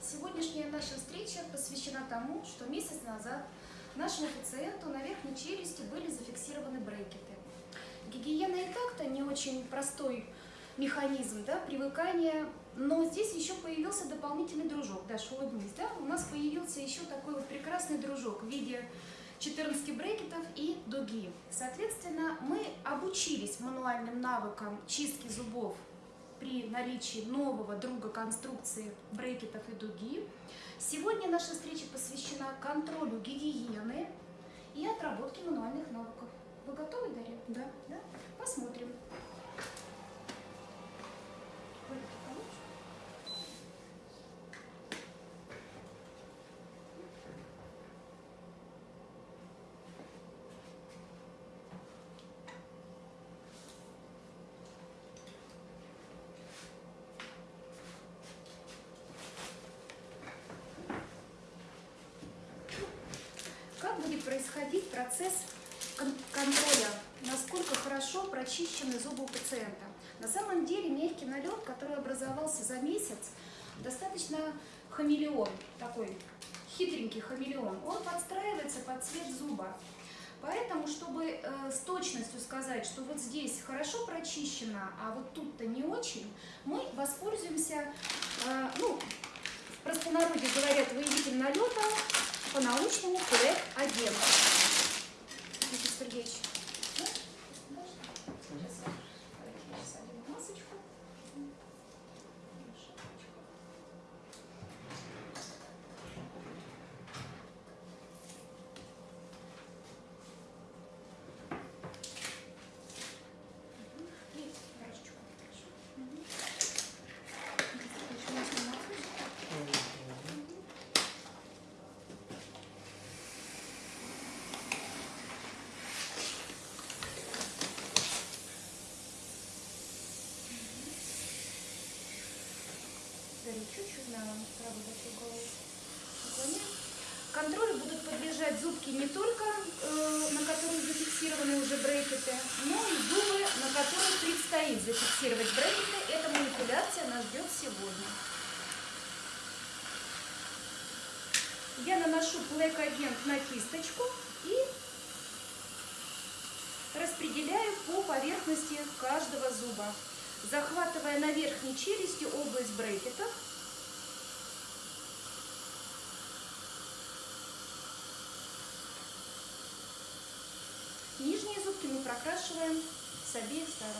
Сегодняшняя наша встреча посвящена тому, что месяц назад нашему пациенту на верхней челюсти были зафиксированы брекеты. Гигиена и так-то не очень простой механизм да, привыкания, но здесь еще появился дополнительный дружок. Даш, улыбнись, да? У нас появился еще такой вот прекрасный дружок в виде 14 брекетов и дуги. Соответственно, мы обучились мануальным навыкам чистки зубов при наличии нового друга конструкции брекетов и дуги. Сегодня наша встреча посвящена контролю гигиены и отработке мануальных навыков. Вы готовы, Дарья? Да. да? Посмотрим. Как будет происходить процесс кон- контроля, насколько хорошо прочищены зубы у пациента? На самом деле мягкий налет, который образовался за месяц, достаточно хамелеон, такой хитренький хамелеон. Он подстраивается под цвет зуба. Поэтому, чтобы э, с точностью сказать, что вот здесь хорошо прочищено, а вот тут-то не очень, мы воспользуемся, э, ну, в простонародье говорят, выявитель налета, по-научному ПЭК агент. Никита Сергеевич. да? Можно? Сейчас я посадим масочку. Шапочку. Мгм. И рожечку. Хорошо. Мгм. Никита Сергеевич, у нас не масочка. Дарья, чуть-чуть на правую большую голову наклоняем. Контролю будут подлежать зубки не только, э, на которых зафиксированы уже брекеты, но и зубы, на которых предстоит зафиксировать брекеты. Эта манипуляция нас ждет сегодня. Я наношу плэк-агент на кисточку и распределяю по поверхности каждого зуба, захватывая на верхней челюсти область брекетов. Нижние зубки мы прокрашиваем с обеих сторон.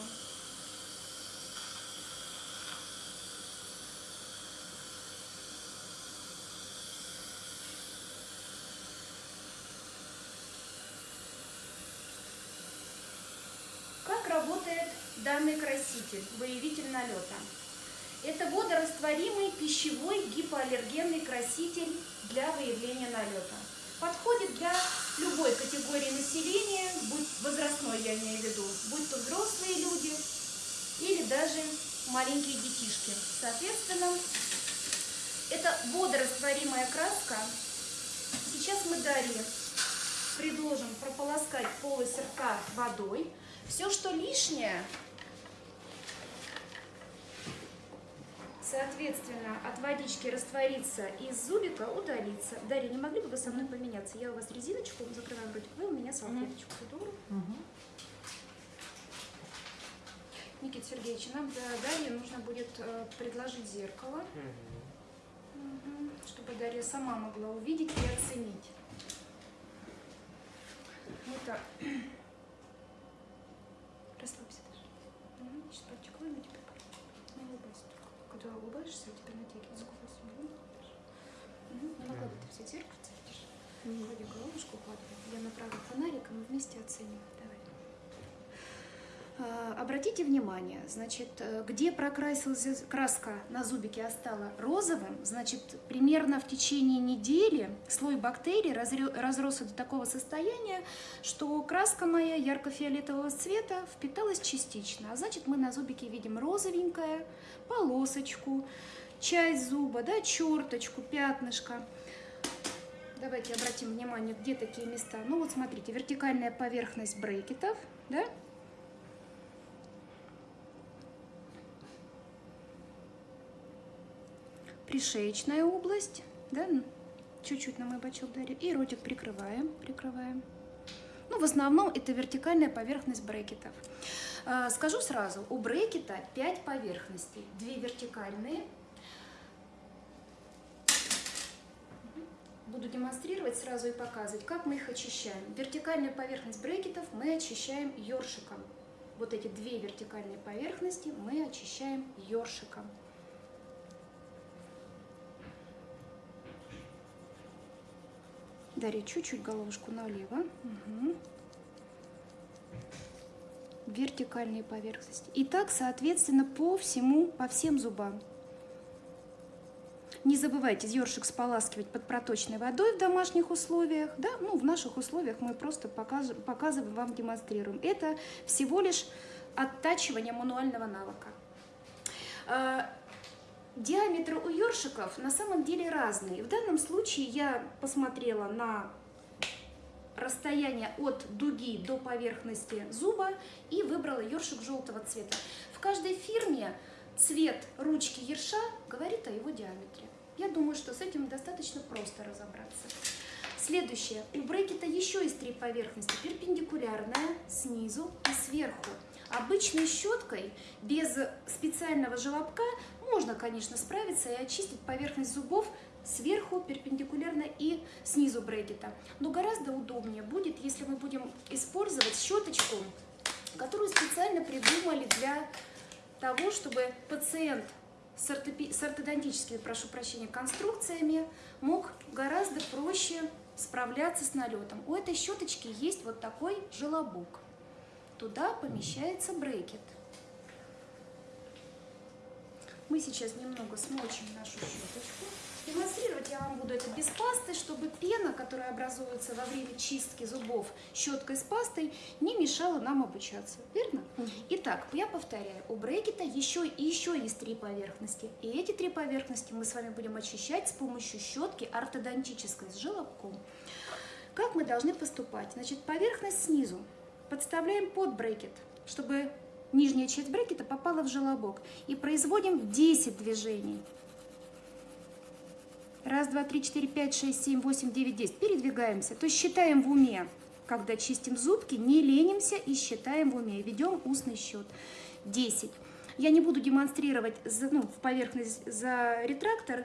Как работает данный краситель, выявитель налета? Это водорастворимый пищевой гипоаллергенный краситель для выявления налета. Подходит для любой категории населения, возрастной я имею в виду, будь то взрослые люди или даже маленькие детишки. Соответственно, это водорастворимая краска. Сейчас мы далее предложим прополоскать полость рта водой. Все, что лишнее, соответственно, от водички растворится из зубика, удалится. Дарья, не могли бы вы со мной поменяться? Я у вас резиночку закрываю ротик, вы у меня салфеточку. Здорово. Никита Сергеевич, нам для Дарьи нужно будет э, предложить зеркало, Мгм. чтобы Дарья сама могла увидеть и оценить. Мы-то... Когда улыбаешься, у тебя натягивается сквозь. Мгм. Мгм. Не накладывай все зеркальце, видишь? Вроде головушку укладывай. Я направлю фонарик, и мы вместе оценим. Давай. А, Обратите внимание, значит, э, где прокрасилась краска на зубике остала розовым, значит, примерно в течение недели слой бактерий разросся до такого состояния, что краска моя ярко-фиолетового цвета впиталась частично. А значит, мы на зубике видим розовенькое, полосочку, часть зуба, да, черточку, пятнышко. Давайте обратим внимание, где такие места. Ну вот смотрите, вертикальная поверхность брекетов, да, пришеечная область, да, чуть-чуть на мой бочок дарю, и ротик прикрываем, прикрываем. Ну, в основном это вертикальная поверхность брекетов. А, скажу сразу, у брекета 5 поверхностей, 2 вертикальные. Буду демонстрировать сразу и показывать, как мы их очищаем. Вертикальную поверхность брекетов мы очищаем ёршиком. Вот эти две вертикальные поверхности мы очищаем ёршиком. Дарья, чуть-чуть головушку налево. Угу. Вертикальные поверхности. И так, соответственно, по всему, по всем зубам. Не забывайте ёршик споласкивать под проточной водой в домашних условиях. Да? Ну, в наших условиях мы просто показываем, показываем вам, демонстрируем. Это всего лишь оттачивание мануального навыка. Диаметры у ёршиков на самом деле разные. В данном случае я посмотрела на расстояние от дуги до поверхности зуба и выбрала ёршик желтого цвета. В каждой фирме цвет ручки ерша говорит о его диаметре. Я думаю, что с этим достаточно просто разобраться. Следующее. У брекета еще есть три поверхности. Перпендикулярная, снизу и сверху. Обычной щеткой, без специального желобка, можно, конечно, справиться и очистить поверхность зубов сверху, перпендикулярно и снизу брекета. Но гораздо удобнее будет, если мы будем использовать щеточку, которую специально придумали для того, чтобы пациент с, ортодонтическими, прошу прощения, конструкциями мог гораздо проще справляться с налетом. У этой щеточки есть вот такой желобок. Туда помещается брекет. Мы сейчас немного смочим нашу щеточку. Демонстрировать я вам буду это без пасты, чтобы пена, которая образуется во время чистки зубов щеткой с пастой, не мешала нам обучаться. Верно? Итак, я повторяю, у брекета еще, еще есть три поверхности. И эти три поверхности мы с вами будем очищать с помощью щетки ортодонтической с желобком. Как мы должны поступать? Значит, поверхность снизу подставляем под брекет, чтобы нижняя часть брекета попала в желобок. И производим 10 движений. Раз, два, три, четыре, пять, шесть, семь, восемь, девять, десять. Передвигаемся. То есть считаем в уме. Когда чистим зубки, не ленимся и считаем в уме. Ведем устный счет. Десять. Я не буду демонстрировать ну, в поверхность за ретрактор,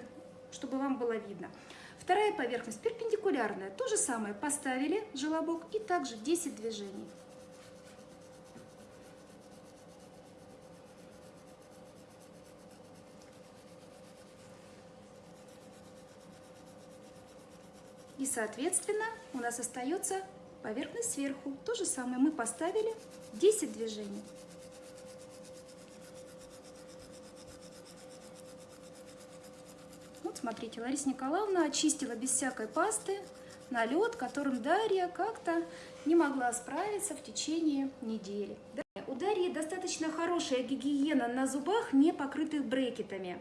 чтобы вам было видно. Вторая поверхность перпендикулярная. То же самое. Поставили желобок и также 10 движений. И, соответственно, у нас остается поверхность сверху. То же самое мы поставили 10 движений. Вот смотрите, Лариса Николаевна очистила без всякой пасты налет, которым Дарья как-то не могла справиться в течение недели. Достаточно хорошая гигиена на зубах, не покрытых брекетами.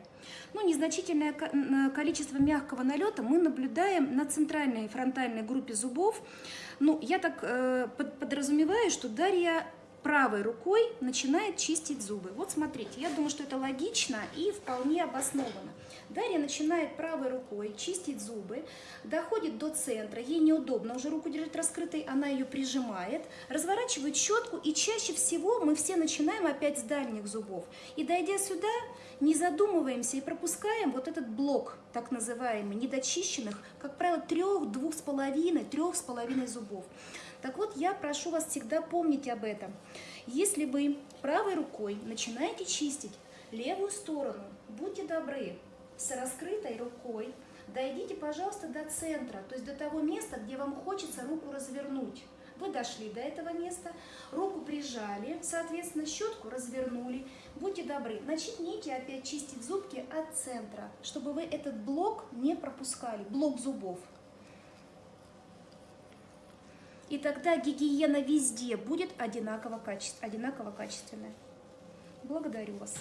Ну, незначительное количество мягкого налета мы наблюдаем на центральной фронтальной группе зубов. Ну, я так э, подразумеваю, что Дарья правой рукой начинает чистить зубы. Вот смотрите, я думаю, что это логично и вполне обосновано. Дарья начинает правой рукой чистить зубы, доходит до центра, ей неудобно уже руку держать раскрытой, она ее прижимает, разворачивает щетку и чаще всего мы все начинаем опять с дальних зубов. И дойдя сюда, не задумываемся и пропускаем вот этот блок, так называемый, недочищенных, как правило, трех, двух с половиной, трех с половиной зубов. Так вот, я прошу вас всегда помнить об этом. Если вы правой рукой начинаете чистить левую сторону, будьте добры, с раскрытой рукой дойдите, пожалуйста, до центра, то есть до того места, где вам хочется руку развернуть. Вы дошли до этого места, руку прижали, соответственно, щетку развернули. Будьте добры, начните опять чистить зубки от центра, чтобы вы этот блок не пропускали, блок зубов. И тогда гигиена везде будет одинаково, качеств, одинаково качественная. Благодарю вас.